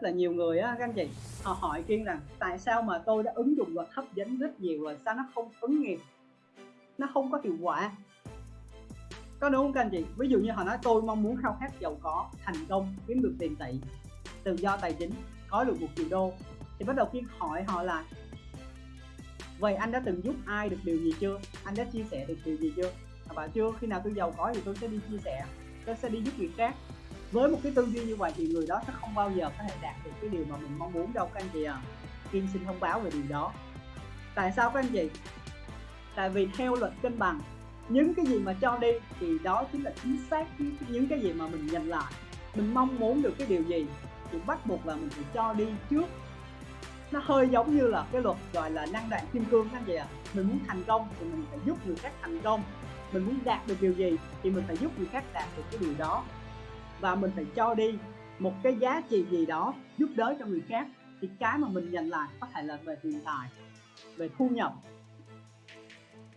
rất là nhiều người á, các anh chị, họ hỏi kiên rằng, tại sao mà tôi đã ứng dụng luật hấp dẫn rất nhiều rồi, sao nó không ứng nghiệm? Nó không có hiệu quả. Có đúng không các anh chị? Ví dụ như họ nói, tôi mong muốn khao khát giàu có, thành công, kiếm được tiền tỷ tự do tài chính, có được một triệu đô. Thì bắt đầu kiên hỏi họ là, vậy anh đã từng giúp ai được điều gì chưa? Anh đã chia sẻ được điều gì chưa? Họ bảo, chưa, khi nào tôi giàu có thì tôi sẽ đi chia sẻ, tôi sẽ đi giúp người khác với một cái tư duy như vậy thì người đó sẽ không bao giờ có thể đạt được cái điều mà mình mong muốn đâu, các anh chị à Kim xin thông báo về điều đó. Tại sao các anh chị? Tại vì theo luật cân bằng, những cái gì mà cho đi thì đó chính là chính xác những cái gì mà mình nhận lại, mình mong muốn được cái điều gì thì bắt buộc là mình phải cho đi trước. Nó hơi giống như là cái luật gọi là năng đoạn kim cương, các anh chị ạ. À. mình muốn thành công thì mình phải giúp người khác thành công. Mình muốn đạt được điều gì thì mình phải giúp người khác đạt được cái điều đó và mình phải cho đi một cái giá trị gì đó giúp đỡ cho người khác. Thì cái mà mình nhận lại có thể là về tiền tài, về thu nhập.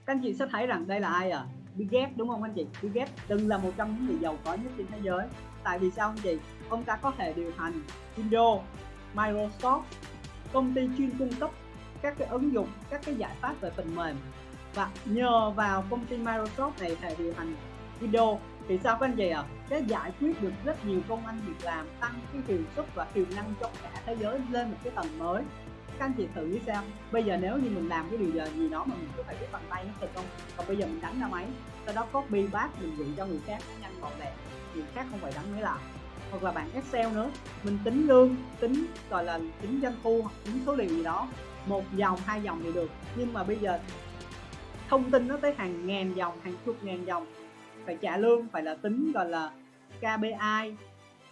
Các anh chị sẽ thấy rằng đây là ai à? Bill Gates, đúng không anh chị? Bill Gates từng là một trong những người giàu có nhất trên thế giới. Tại vì sao anh chị? Ông ta có thể điều hành Windows, Microsoft, công ty chuyên cung cấp các cái ứng dụng, các cái giải pháp về phần mềm. Và nhờ vào công ty Microsoft này thể điều hành Windows thì sao các anh chị ạ? À? cái giải quyết được rất nhiều công ăn việc làm, tăng cái hiệu suất và tiềm năng cho cả thế giới lên một cái tầng mới. Các anh chị thử nghĩ sao bây giờ nếu như mình làm cái điều gì đó mà mình cứ phải biết bằng tay nó thật không? Còn bây giờ mình đánh ra máy, sau đó copy, paste, mình gửi cho người khác nhanh gọn lẹ người khác không phải đánh máy làm. Hoặc là bạn Excel nữa. Mình tính lương, tính, gọi là, tính doanh thu hoặc tính số liệu gì đó. Một dòng hai dòng thì được. Nhưng mà bây giờ thông tin nó tới hàng ngàn dòng hàng chục ngàn dòng phải trả lương, phải là tính, gọi là KPI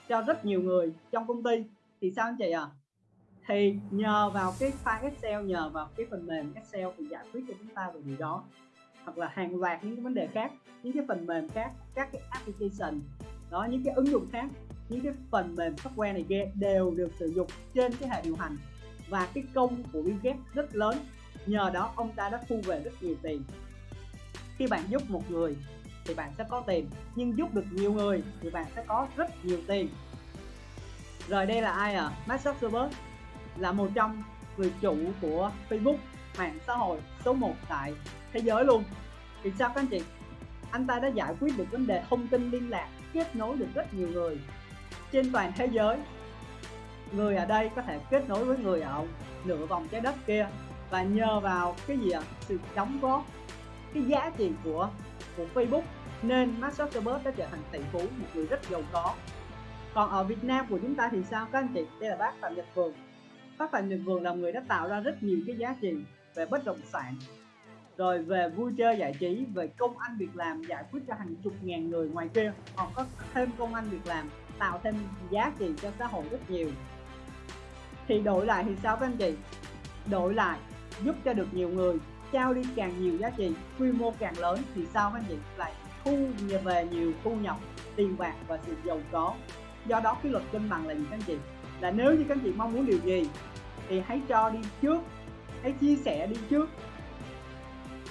cho rất nhiều người trong công ty. Thì sao anh chị à thì nhờ vào cái file Excel, nhờ vào cái phần mềm Excel thì giải quyết cho chúng ta về điều đó. Hoặc là hàng loạt những cái vấn đề khác, những cái phần mềm khác, các cái application, đó, những cái ứng dụng khác, những cái phần mềm software này kia đều được sử dụng trên cái hệ điều hành. Và cái công của Bill Gates rất lớn, nhờ đó ông ta đã thu về rất nhiều tiền. Khi bạn giúp một người thì bạn sẽ có tiền. Nhưng giúp được nhiều người thì bạn sẽ có rất nhiều tiền. Rồi đây là ai à Mark Zuckerberg là một trong người chủ của Facebook, mạng xã hội số 1 tại thế giới luôn. Thì sao các anh chị? Anh ta đã giải quyết được vấn đề thông tin liên lạc, kết nối được rất nhiều người trên toàn thế giới. Người ở đây có thể kết nối với người ở nửa vòng trái đất kia và nhờ vào cái gì ạ? Sự đóng góp, cái giá trị của của Facebook nên Mark Zuckerberg đã trở thành tỷ phú, một người rất giàu có. Còn ở Việt Nam của chúng ta thì sao, các anh chị? Đây là bác Phạm Nhật Vườn. Bác Phạm Nhật Vườn là người đã tạo ra rất nhiều cái giá trị về bất động sản, rồi về vui chơi giải trí, về công ăn việc làm, giải quyết cho hàng chục ngàn người ngoài kia. Họ có thêm công ăn việc làm, tạo thêm giá trị cho xã hội rất nhiều. Thì đổi lại thì sao, các anh chị? Đổi lại, giúp cho được nhiều người trao đi càng nhiều giá trị, quy mô càng lớn thì sao các anh chị lại thu về nhiều thu nhập tiền bạc và sự giàu có. Do đó cái luật cân bằng là gì các anh chị? Là nếu như các anh chị mong muốn điều gì thì hãy cho đi trước, hãy chia sẻ đi trước.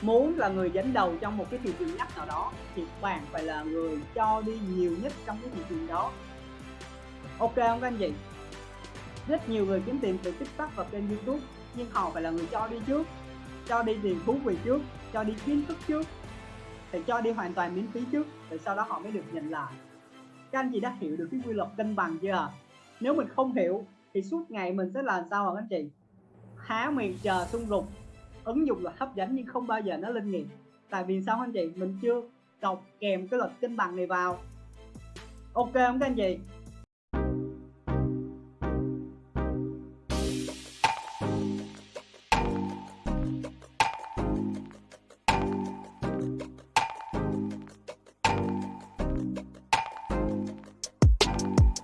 Muốn là người dẫn đầu trong một cái thị trường ngách nào đó thì bạn phải là người cho đi nhiều nhất trong cái thị trường đó. Ok không các anh chị? Rất nhiều người kiếm tiền từ tiktok và kênh youtube, nhưng họ phải là người cho đi trước cho đi tiền thú vị trước, cho đi kiến thức trước, thì cho đi hoàn toàn miễn phí trước, rồi sau đó họ mới được nhận lại. Các anh chị đã hiểu được cái quy luật cân bằng chưa? Nếu mình không hiểu, thì suốt ngày mình sẽ làm sao hả anh chị? Há miệng chờ xung rục ứng dụng là hấp dẫn nhưng không bao giờ nó linh nghiệm tại vì sao anh chị? Mình chưa đọc kèm cái luật cân bằng này vào. Ok không các anh chị?